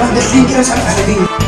21 كده مش عارف على مين